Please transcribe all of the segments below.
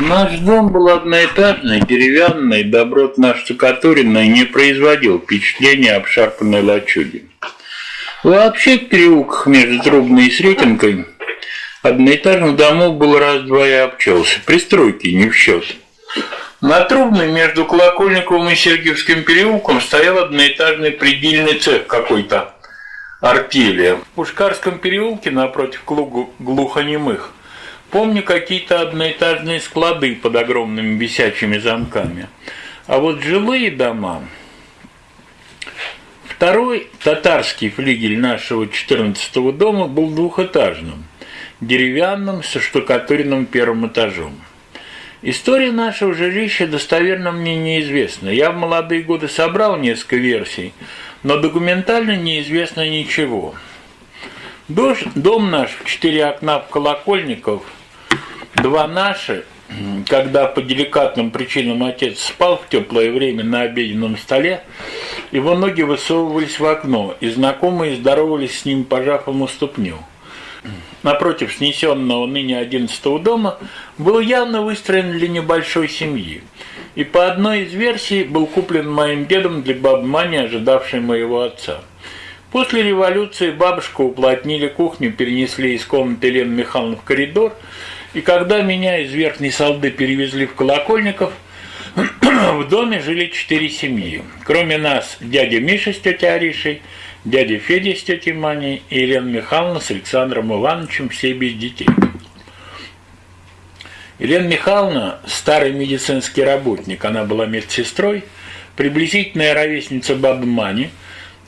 Наш дом был одноэтажный, деревянный, добротно штукатуренный, не производил впечатления обшарпанной лачуги. Вообще в переулках между Трубной и Сретенкой одноэтажных домов было раз-два и обчелся, пристройки не в счет. На Трубной между Колокольниковым и Сергиевским переулком стоял одноэтажный предельный цех какой-то, артели. В Пушкарском переулке напротив клугу глухонемых Помню какие-то одноэтажные склады под огромными висячими замками. А вот жилые дома... Второй татарский флигель нашего 14 дома был двухэтажным, деревянным, со штукатуренным первым этажом. История нашего жилища достоверно мне неизвестна. Я в молодые годы собрал несколько версий, но документально неизвестно ничего. Дом наш в четыре окна в Колокольников – Два наши, когда по деликатным причинам отец спал в теплое время на обеденном столе, его ноги высовывались в окно, и знакомые здоровались с ним, пожав ему ступню. Напротив снесенного ныне одиннадцатого дома был явно выстроен для небольшой семьи, и по одной из версий был куплен моим дедом для бабы Мани, ожидавшей моего отца. После революции бабушку уплотнили кухню, перенесли из комнаты Елены Михайловны в коридор – и когда меня из Верхней Салды перевезли в Колокольников, в доме жили четыре семьи. Кроме нас, дядя Миша с тетей Аришей, дядя Федя с тетей Маней и Елена Михайловна с Александром Ивановичем, все без детей. Елена Михайловна – старый медицинский работник, она была медсестрой, приблизительная ровесница бабы Мани –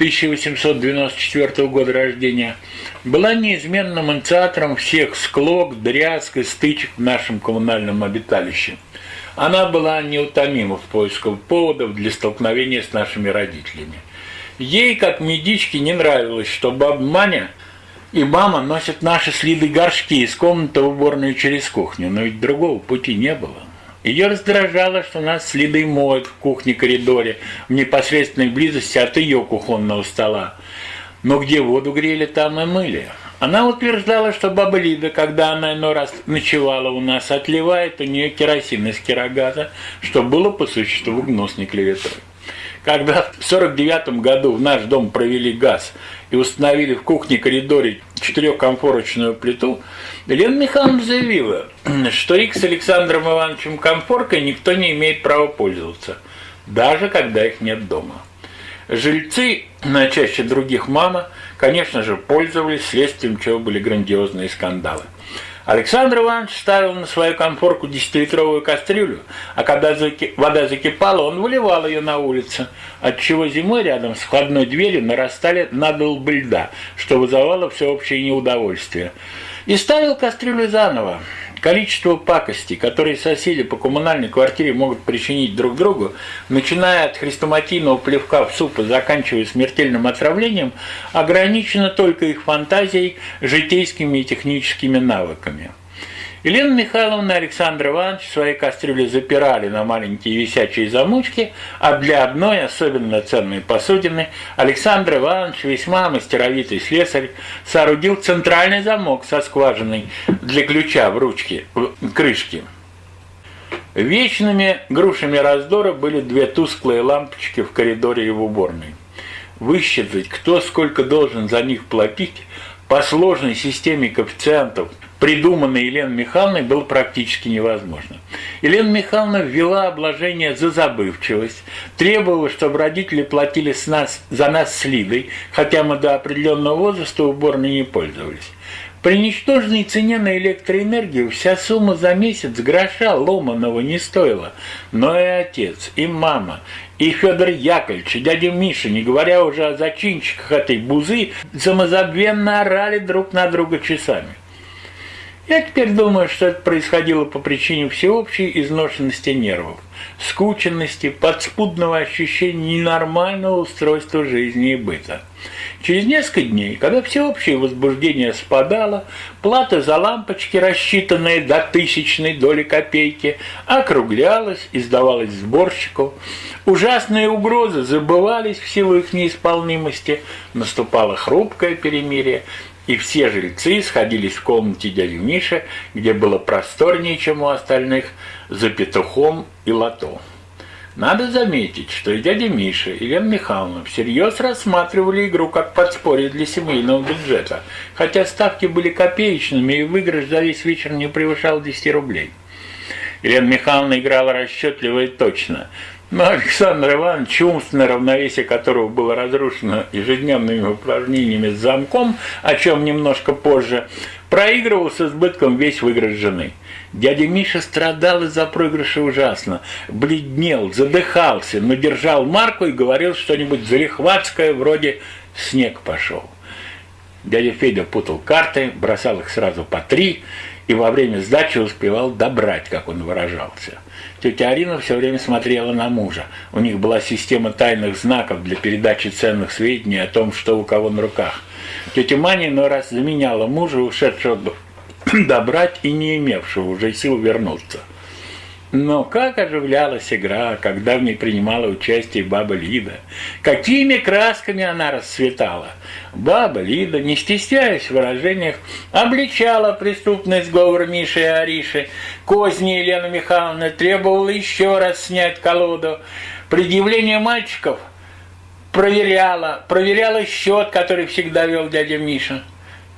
1894 года рождения, была неизменным инициатором всех склок, дрязг и стычек в нашем коммунальном обиталище. Она была неутомима в поисках поводов для столкновения с нашими родителями. Ей, как медичке, не нравилось, что баба Маня и мама носят наши следы горшки из комнаты в уборную через кухню, но ведь другого пути не было. Ее раздражало, что нас следы моют в кухне-коридоре в непосредственной близости от ее кухонного стола. Но где воду грели, там и мыли. Она утверждала, что баба Лида, когда она иной раз ночевала у нас, отливает у нее керосин из керогаза, что было по существу гнусной клеветой. Когда в 49 году в наш дом провели газ и установили в кухне-коридоре четырехкомфорочную плиту, Елена Михайловна заявила, что их с Александром Ивановичем комфоркой никто не имеет права пользоваться, даже когда их нет дома. Жильцы, на чаще других мама, конечно же, пользовались, следствием чего были грандиозные скандалы. Александр Иванович ставил на свою конфорку десятилитровую кастрюлю, а когда вода закипала, он выливал ее на улицу, отчего зимой рядом с входной дверью нарастали надолбы льда, что вызывало всеобщее неудовольствие. И ставил кастрюлю заново. Количество пакостей, которые соседи по коммунальной квартире могут причинить друг другу, начиная от хрестоматийного плевка в суп и заканчивая смертельным отравлением, ограничено только их фантазией, житейскими и техническими навыками. Елена Михайловна и Александр Иванович свои кастрюли запирали на маленькие висячие замочки, а для одной особенно ценной посудины Александр Иванович, весьма мастеровитый слесарь, соорудил центральный замок со скважиной для ключа в ручке, в крышке. Вечными грушами раздора были две тусклые лампочки в коридоре и в уборной. Высчитать, кто сколько должен за них платить, по сложной системе коэффициентов – придуманной Еленой Михайловной, было практически невозможно. Елена Михайловна ввела обложение за забывчивость, требовала, чтобы родители платили с нас, за нас с Лидой, хотя мы до определенного возраста уборной не пользовались. При ничтожной цене на электроэнергию вся сумма за месяц гроша ломаного не стоила. Но и отец, и мама, и Федор Яковлевич, и дядя Миша, не говоря уже о зачинщиках этой бузы, самозабвенно орали друг на друга часами. Я теперь думаю, что это происходило по причине всеобщей изношенности нервов, скученности, подспудного ощущения ненормального устройства жизни и быта. Через несколько дней, когда всеобщее возбуждение спадало, плата за лампочки, рассчитанная до тысячной доли копейки, округлялась и сдавалась сборщику, ужасные угрозы забывались в силу их неисполнимости, наступало хрупкое перемирие, и все жильцы сходились в комнате дяди Миши, где было просторнее, чем у остальных, за петухом и лото. Надо заметить, что и дядя Миша, и Лена Михайловна всерьез рассматривали игру как подспорье для семейного бюджета, хотя ставки были копеечными, и выигрыш за весь вечер не превышал 10 рублей. Елена Михайловна играла расчетливо и точно, но Александр Иванович, умственное равновесие которого было разрушено ежедневными упражнениями с замком, о чем немножко позже, проигрывал с избытком весь выигрыш жены. Дядя Миша страдал из-за проигрыша ужасно, бледнел, задыхался, но держал марку и говорил что-нибудь залихватское, вроде «снег пошел». Дядя Федя путал карты, бросал их сразу по три и во время сдачи успевал добрать, как он выражался – Тетя Арина все время смотрела на мужа. У них была система тайных знаков для передачи ценных сведений о том, что у кого на руках. Тетя Маня иной раз заменяла мужа, ушедшего добрать и не имевшего уже сил вернуться. Но как оживлялась игра, когда в ней принимала участие баба Лида. Какими красками она расцветала. Баба Лида, не стесняясь в выражениях, обличала преступность говор Миши и Ариши. Козни Елена Михайловна требовала еще раз снять колоду. Предъявление мальчиков проверяла, проверяла счет, который всегда вел дядя Миша.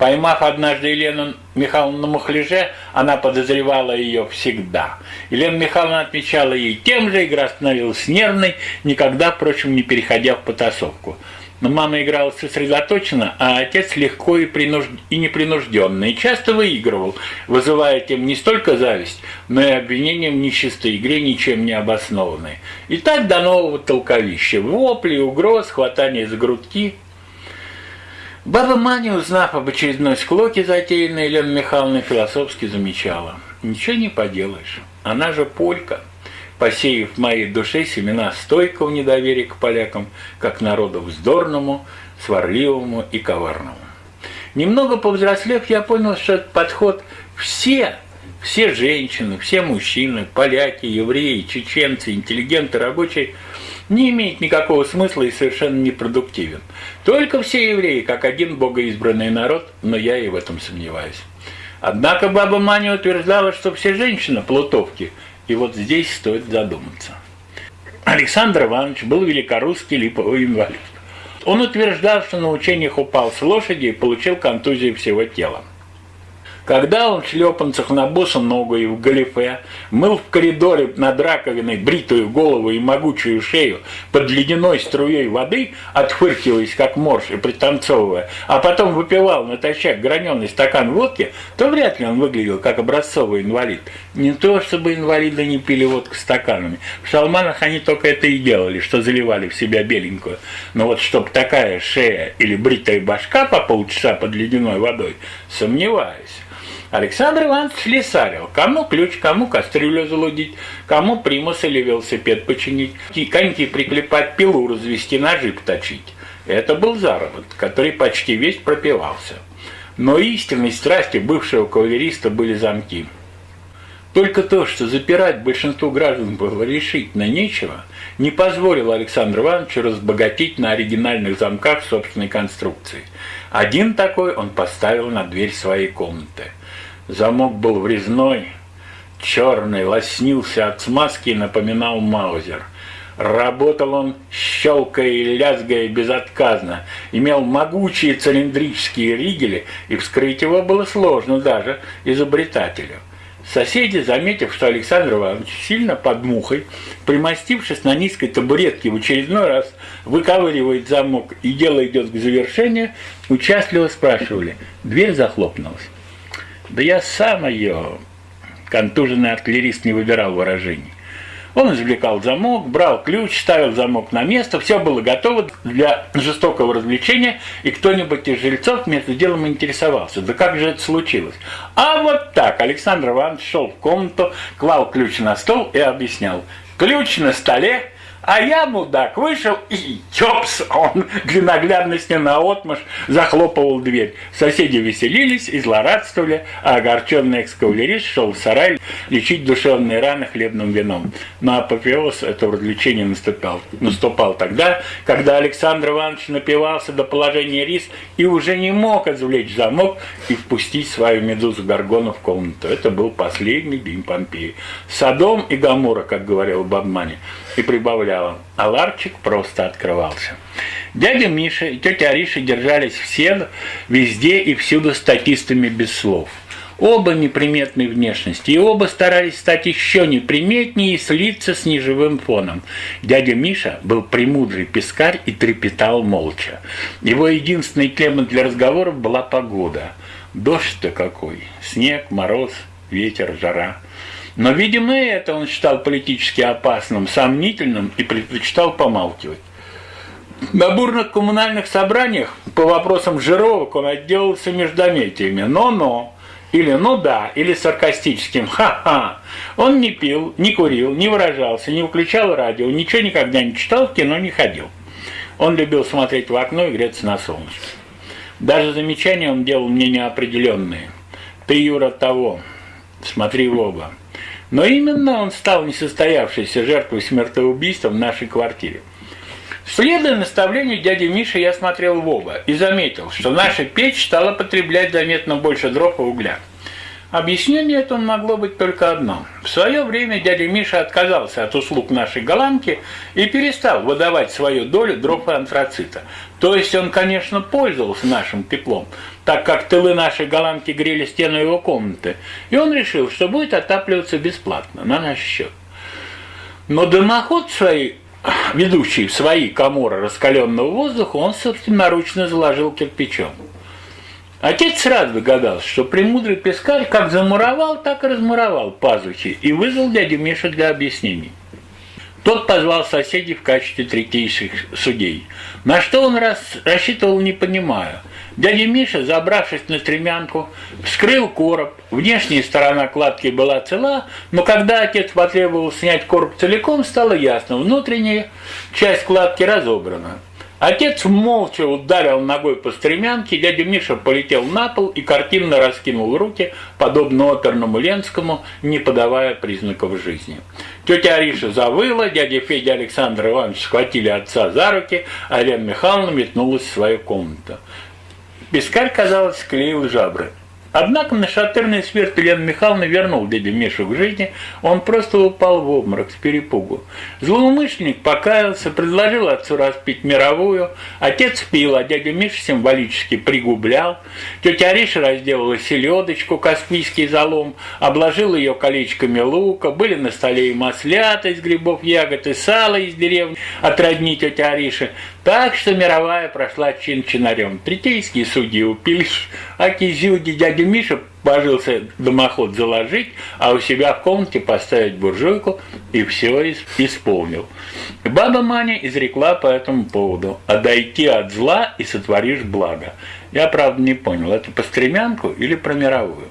Поймав однажды Елену Михайловну на мухляже, она подозревала ее всегда. Елена Михайловна отмечала ей тем же, игра становилась нервной, никогда, впрочем, не переходя в потасовку. Но мама играла сосредоточенно, а отец легко и, принуж... и непринужденно, и часто выигрывал, вызывая тем не столько зависть, но и обвинение в нечистой игре, ничем не обоснованной. И так до нового толковища. Вопли, угроз, хватание за грудки – Баба Маня, узнав об очередной склоке, затеянной Еленой Михайловной, философски замечала. Ничего не поделаешь, она же полька, посеяв в моей душе семена стойкого недоверия к полякам, как народу вздорному, сварливому и коварному. Немного повзрослев, я понял, что этот подход все, все женщины, все мужчины, поляки, евреи, чеченцы, интеллигенты, рабочие – не имеет никакого смысла и совершенно непродуктивен. Только все евреи, как один богоизбранный народ, но я и в этом сомневаюсь. Однако баба Маня утверждала, что все женщины – плутовки, и вот здесь стоит задуматься. Александр Иванович был великорусский липовый инвалид. Он утверждал, что на учениях упал с лошади и получил контузию всего тела. Когда он шлепанцах на босу ногу и в галифе мыл в коридоре над раковиной бритую голову и могучую шею под ледяной струей воды, отфыркиваясь как морж и пританцовывая, а потом выпивал натощак граненый стакан водки, то вряд ли он выглядел как образцовый инвалид. Не то, чтобы инвалиды не пили водку стаканами. В шалманах они только это и делали, что заливали в себя беленькую. Но вот чтоб такая шея или бритая башка по полчаса под ледяной водой, сомневаюсь. Александр Иванович слесарил. Кому ключ, кому кастрюлю залудить, кому примус или велосипед починить, коньки приклепать, пилу развести, ножи поточить. Это был заработок, который почти весь пропивался. Но истинной страстью бывшего кавалериста были замки. Только то, что запирать большинству граждан было решительно нечего, не позволило Александру Ивановичу разбогатеть на оригинальных замках собственной конструкции. Один такой он поставил на дверь своей комнаты – Замок был врезной, черный, лоснился от смазки и напоминал маузер. Работал он, щелкая и лязгая безотказно, имел могучие цилиндрические ригели, и вскрыть его было сложно даже изобретателю. Соседи, заметив, что Александр Иванович сильно под мухой, примостившись на низкой табуретке в очередной раз, выковыривает замок и дело идет к завершению, участливо спрашивали. Дверь захлопнулась. Да я сам ее, контуженный артиллерист, не выбирал выражений. Он извлекал замок, брал ключ, ставил замок на место, все было готово для жестокого развлечения, и кто-нибудь из жильцов между делом интересовался, да как же это случилось? А вот так Александр Иванович шел в комнату, клал ключ на стол и объяснял. Ключ на столе, А я, мудак, вышел и чопс, он для наглядности на отмаш захлопывал дверь. Соседи веселились и злорадствовали, а огорченный экскавалерист шел в сарай лечить душевные раны хлебным вином. Но апофеоз этого развлечения наступал, наступал тогда, когда Александр Иванович напивался до положения рис и уже не мог извлечь замок и впустить свою медузу Гаргону в комнату. Это был последний день Помпеи. Садом и Гамура, как говорил Бабмани и прибавляла, а ларчик просто открывался. Дядя Миша и тетя Ариша держались все, везде и всюду статистами без слов. Оба неприметной внешности, и оба старались стать еще неприметнее и слиться с неживым фоном. Дядя Миша был премудрый пескарь и трепетал молча. Его единственной темой для разговоров была погода. Дождь-то какой, снег, мороз, ветер, жара – но, видимо, это он считал политически опасным, сомнительным и предпочитал помалкивать. На бурных коммунальных собраниях по вопросам жировок он отделался междометиями «но-но» или «ну да», или саркастическим «ха-ха». Он не пил, не курил, не выражался, не включал радио, ничего никогда не читал, в кино не ходил. Он любил смотреть в окно и греться на солнышке. Даже замечания он делал мне неопределенные. «Ты, Юра, того, смотри в оба». Но именно он стал несостоявшейся жертвой смертоубийства в нашей квартире. Следуя наставлению дяди Миши, я смотрел в оба и заметил, что наша печь стала потреблять заметно больше дров и угля. Объяснение это могло быть только одно. В свое время дядя Миша отказался от услуг нашей голландки и перестал выдавать свою долю дров антрацита. То есть он, конечно, пользовался нашим теплом, так как тылы нашей голландки грели стену его комнаты, и он решил, что будет отапливаться бесплатно, на наш счет. Но дымоход своей ведущий в свои коморы раскаленного воздуха, он собственноручно заложил кирпичом. Отец сразу догадался, что премудрый пескарь как замуровал, так и размуровал пазухи и вызвал дядю Мишу для объяснений. Тот позвал соседей в качестве третейших судей. На что он раз рассчитывал, не понимая. Дядя Миша, забравшись на стремянку, вскрыл короб. Внешняя сторона кладки была цела, но когда отец потребовал снять короб целиком, стало ясно, внутренняя часть кладки разобрана. Отец молча ударил ногой по стремянке, дядя Миша полетел на пол и картинно раскинул руки, подобно оперному Ленскому, не подавая признаков жизни. Тетя Ариша завыла, дядя Федя Александр Иванович схватили отца за руки, а Лена Михайловна метнулась в свою комнату. Пескарь, казалось, склеил жабры. Однако нашатырный смерть Елена Михайловна вернул дядю Мишу к жизни, он просто упал в обморок с перепугу. Злоумышленник покаялся, предложил отцу распить мировую, отец пил, а дядя Миша символически пригублял. Тетя Ариша разделала селедочку, каспийский залом, обложила ее колечками лука, были на столе и маслята из грибов, ягод, и сало из деревни от родни тети Ариши. Так что мировая прошла чин-чинарем. Третейские судьи упились, а кизюги дядя Миша божился дымоход заложить, а у себя в комнате поставить буржуйку и все исполнил. Баба Маня изрекла по этому поводу «Отойти от зла и сотворишь благо». Я, правда, не понял, это по стремянку или про мировую?